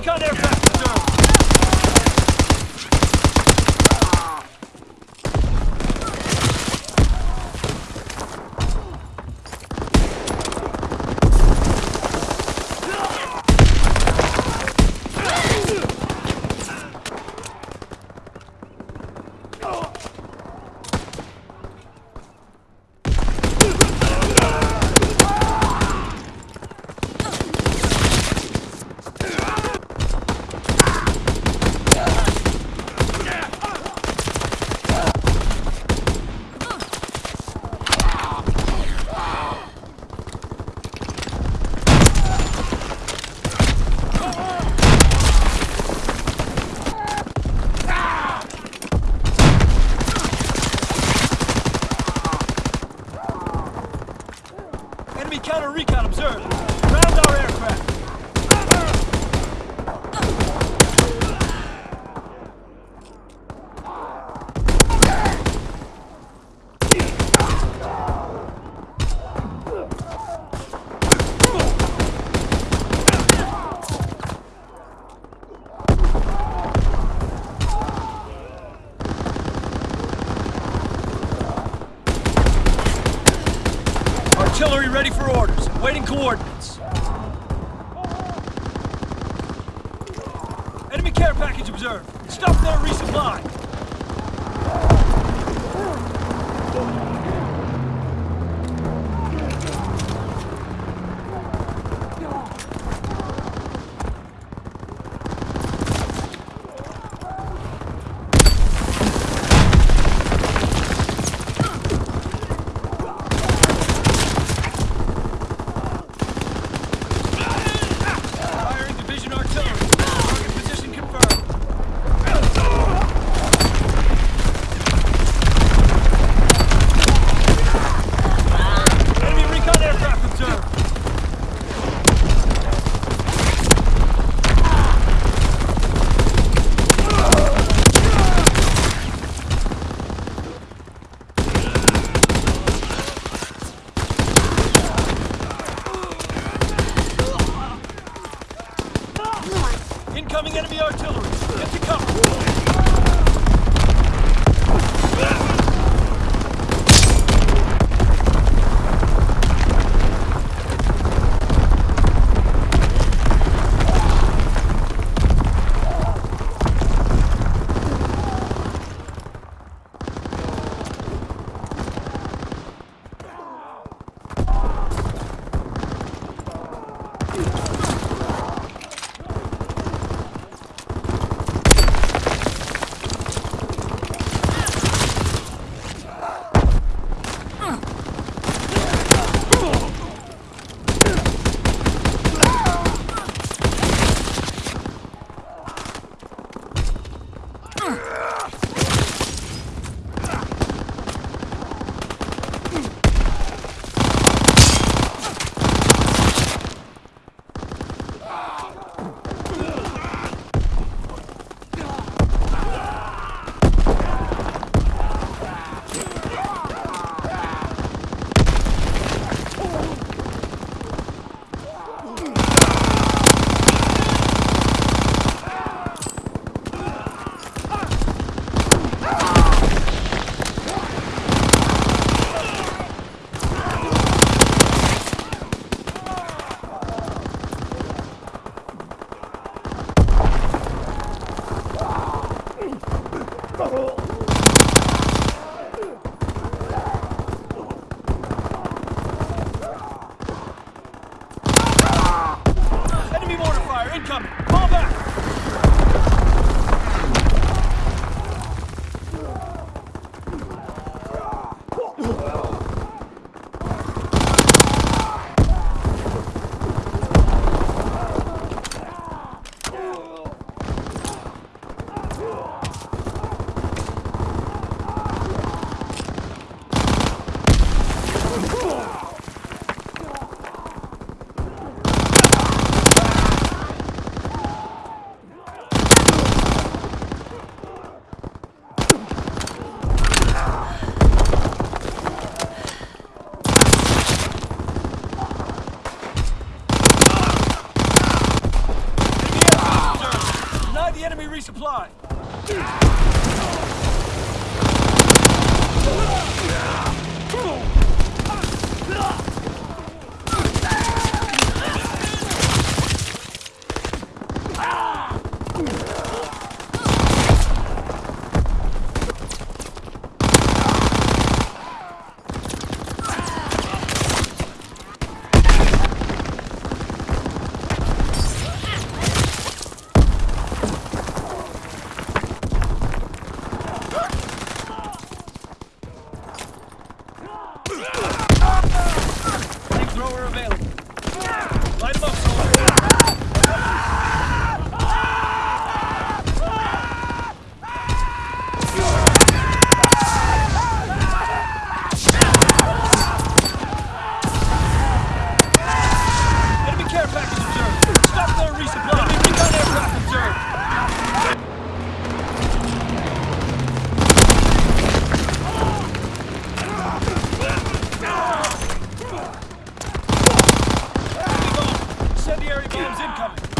recon aircraft observed. Enemy counter recon observed. Ground our aircraft. Artillery ready for orders. Waiting coordinates. Enemy care package observed. Stop there, resupply. Firing division artillery. Target position confirmed. Enemy recon aircraft observed. Incoming enemy artillery. Get to cover. Enemy resupply! Ah! Bombs incoming!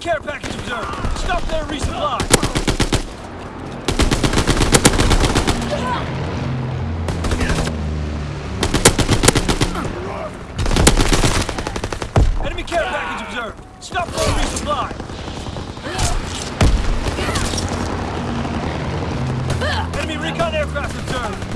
care package observed. Stop there resupply. Enemy care package observed. Stop for resupply. Enemy recon aircraft observed.